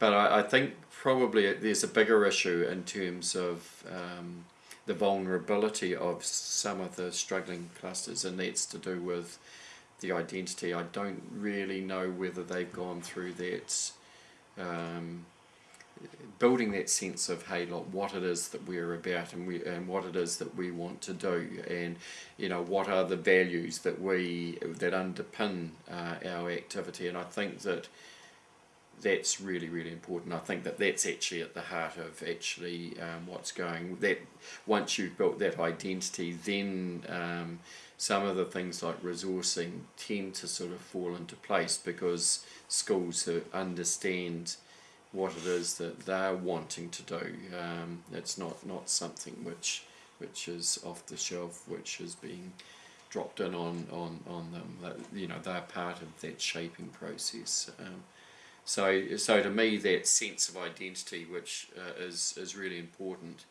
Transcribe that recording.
but I, I think probably there's a bigger issue in terms of um, the vulnerability of some of the struggling clusters, and that's to do with the identity. I don't really know whether they've gone through that. Um, building that sense of hey look what it is that we're about and we and what it is that we want to do and you know what are the values that we that underpin uh, our activity and I think that that's really really important I think that that's actually at the heart of actually um, what's going that once you've built that identity then um, some of the things like resourcing tend to sort of fall into place because schools understand what it is that they're wanting to do. Um, it's not, not something which which is off the shelf, which is being dropped in on, on, on them. That, you know, they're part of that shaping process. So, so to me, that sense of identity, which uh, is is really important,